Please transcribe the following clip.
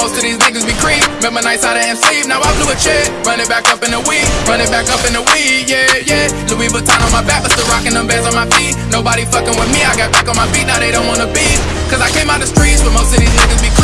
Most of these niggas be creep. Remember nights out of sleep. now I blew a check. Run it back up in the weed, run it back up in the weed, yeah, yeah. Louis Vuitton on my back, but still rocking them bands on my feet. Nobody fucking with me, I got back on my feet, now they don't wanna be. Cause I came out the streets, but most of these niggas be creep.